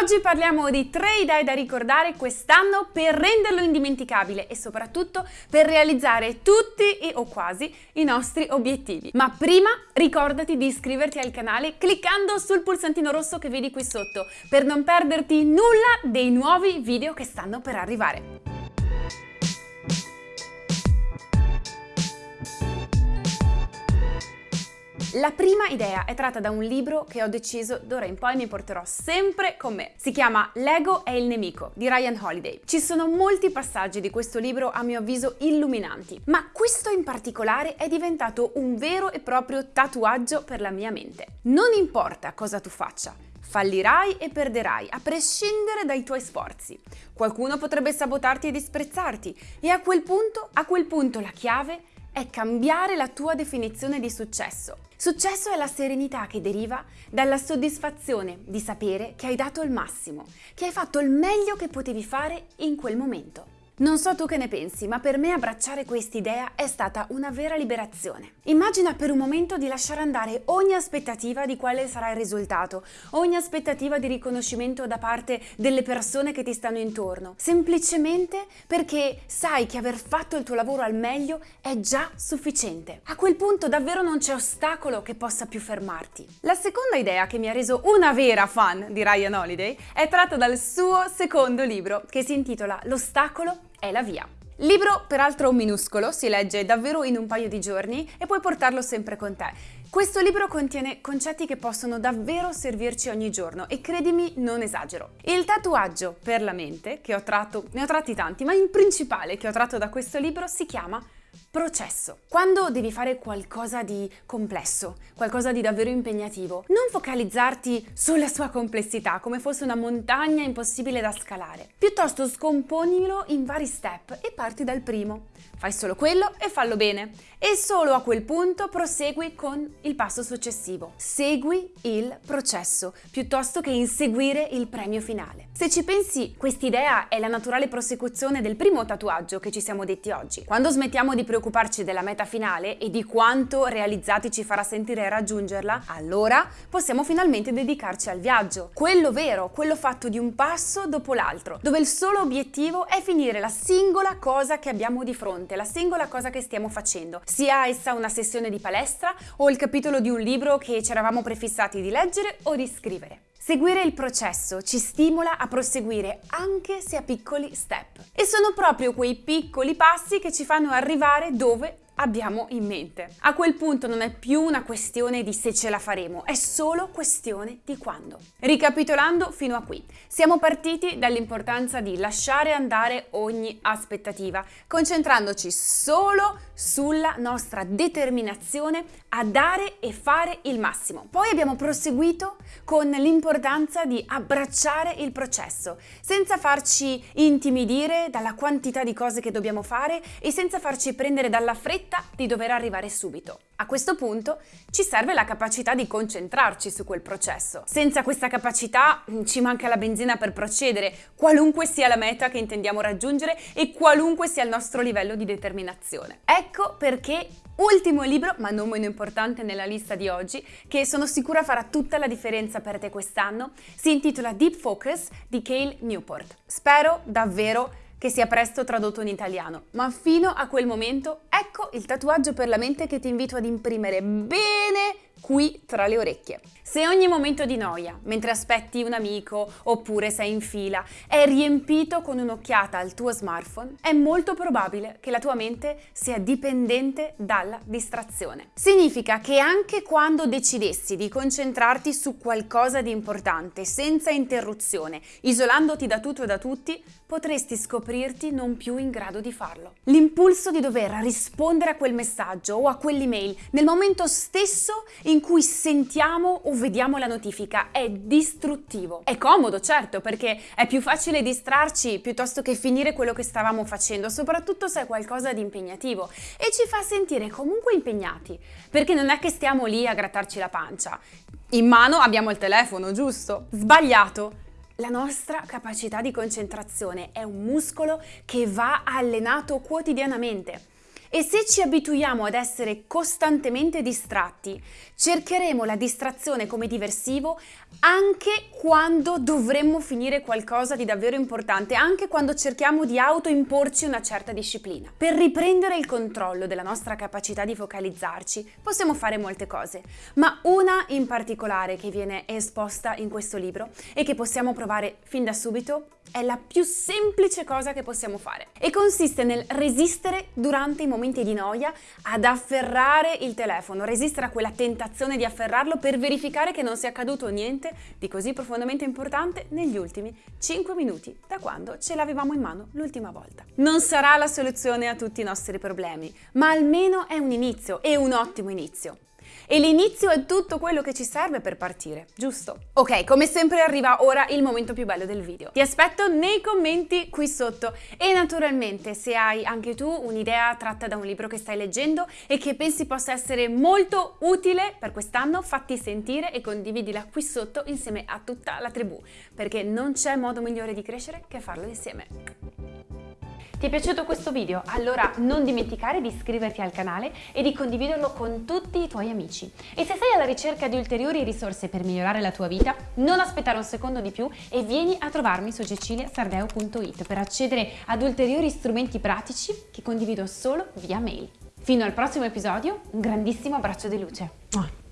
Oggi parliamo di tre idee da ricordare quest'anno per renderlo indimenticabile e soprattutto per realizzare tutti o quasi i nostri obiettivi. Ma prima ricordati di iscriverti al canale cliccando sul pulsantino rosso che vedi qui sotto per non perderti nulla dei nuovi video che stanno per arrivare. La prima idea è tratta da un libro che ho deciso d'ora in poi mi porterò sempre con me. Si chiama L'ego è il nemico di Ryan Holiday. Ci sono molti passaggi di questo libro a mio avviso illuminanti, ma questo in particolare è diventato un vero e proprio tatuaggio per la mia mente. Non importa cosa tu faccia, Fallirai e perderai, a prescindere dai tuoi sforzi. Qualcuno potrebbe sabotarti e disprezzarti e a quel punto, a quel punto la chiave è cambiare la tua definizione di successo. Successo è la serenità che deriva dalla soddisfazione di sapere che hai dato il massimo, che hai fatto il meglio che potevi fare in quel momento. Non so tu che ne pensi, ma per me abbracciare quest'idea è stata una vera liberazione. Immagina per un momento di lasciare andare ogni aspettativa di quale sarà il risultato, ogni aspettativa di riconoscimento da parte delle persone che ti stanno intorno, semplicemente perché sai che aver fatto il tuo lavoro al meglio è già sufficiente. A quel punto davvero non c'è ostacolo che possa più fermarti. La seconda idea che mi ha reso una vera fan di Ryan Holiday è tratta dal suo secondo libro che si intitola L'ostacolo è la via. Libro peraltro minuscolo, si legge davvero in un paio di giorni e puoi portarlo sempre con te. Questo libro contiene concetti che possono davvero servirci ogni giorno e credimi non esagero. Il tatuaggio per la mente, che ho tratto, ne ho tratti tanti, ma in principale che ho tratto da questo libro si chiama Processo. Quando devi fare qualcosa di complesso, qualcosa di davvero impegnativo, non focalizzarti sulla sua complessità come fosse una montagna impossibile da scalare. Piuttosto scomponilo in vari step e parti dal primo. Fai solo quello e fallo bene. E solo a quel punto prosegui con il passo successivo. Segui il processo, piuttosto che inseguire il premio finale. Se ci pensi, quest'idea è la naturale prosecuzione del primo tatuaggio che ci siamo detti oggi. Quando smettiamo di preoccuparci della meta finale e di quanto realizzati ci farà sentire raggiungerla, allora possiamo finalmente dedicarci al viaggio. Quello vero, quello fatto di un passo dopo l'altro, dove il solo obiettivo è finire la singola cosa che abbiamo di fronte, la singola cosa che stiamo facendo, sia essa una sessione di palestra o il capitolo di un libro che ci eravamo prefissati di leggere o di scrivere. Seguire il processo ci stimola a proseguire anche se a piccoli step. E sono proprio quei piccoli passi che ci fanno arrivare dove abbiamo in mente. A quel punto non è più una questione di se ce la faremo, è solo questione di quando. Ricapitolando fino a qui, siamo partiti dall'importanza di lasciare andare ogni aspettativa, concentrandoci solo sulla nostra determinazione a dare e fare il massimo. Poi abbiamo proseguito con l'importanza di abbracciare il processo, senza farci intimidire dalla quantità di cose che dobbiamo fare e senza farci prendere dalla fretta di dover arrivare subito. A questo punto ci serve la capacità di concentrarci su quel processo. Senza questa capacità mm, ci manca la benzina per procedere, qualunque sia la meta che intendiamo raggiungere e qualunque sia il nostro livello di determinazione. Ecco perché ultimo libro, ma non meno importante nella lista di oggi, che sono sicura farà tutta la differenza per te quest'anno, si intitola Deep Focus di Cale Newport. Spero davvero che sia presto tradotto in italiano, ma fino a quel momento ecco il tatuaggio per la mente che ti invito ad imprimere. Bene qui tra le orecchie. Se ogni momento di noia, mentre aspetti un amico oppure sei in fila, è riempito con un'occhiata al tuo smartphone, è molto probabile che la tua mente sia dipendente dalla distrazione. Significa che anche quando decidessi di concentrarti su qualcosa di importante, senza interruzione, isolandoti da tutto e da tutti, potresti scoprirti non più in grado di farlo. L'impulso di dover rispondere a quel messaggio o a quell'email nel momento stesso in cui sentiamo o vediamo la notifica è distruttivo. È comodo, certo, perché è più facile distrarci piuttosto che finire quello che stavamo facendo, soprattutto se è qualcosa di impegnativo e ci fa sentire comunque impegnati, perché non è che stiamo lì a grattarci la pancia. In mano abbiamo il telefono, giusto? Sbagliato! La nostra capacità di concentrazione è un muscolo che va allenato quotidianamente E se ci abituiamo ad essere costantemente distratti, cercheremo la distrazione come diversivo anche quando dovremmo finire qualcosa di davvero importante, anche quando cerchiamo di autoimporci una certa disciplina. Per riprendere il controllo della nostra capacità di focalizzarci possiamo fare molte cose, ma una in particolare che viene esposta in questo libro e che possiamo provare fin da subito è la più semplice cosa che possiamo fare e consiste nel resistere durante i momenti di noia ad afferrare il telefono, resistere a quella tentazione di afferrarlo per verificare che non sia accaduto niente di così profondamente importante negli ultimi 5 minuti da quando ce l'avevamo in mano l'ultima volta. Non sarà la soluzione a tutti i nostri problemi, ma almeno è un inizio e un ottimo inizio. E l'inizio è tutto quello che ci serve per partire, giusto? Ok, come sempre arriva ora il momento più bello del video. Ti aspetto nei commenti qui sotto e naturalmente se hai anche tu un'idea tratta da un libro che stai leggendo e che pensi possa essere molto utile per quest'anno, fatti sentire e condividila qui sotto insieme a tutta la tribù, perché non c'è modo migliore di crescere che farlo insieme. Ti è piaciuto questo video? Allora non dimenticare di iscriverti al canale e di condividerlo con tutti i tuoi amici. E se sei alla ricerca di ulteriori risorse per migliorare la tua vita, non aspettare un secondo di più e vieni a trovarmi su ceciliasardeo.it per accedere ad ulteriori strumenti pratici che condivido solo via mail. Fino al prossimo episodio, un grandissimo abbraccio di luce.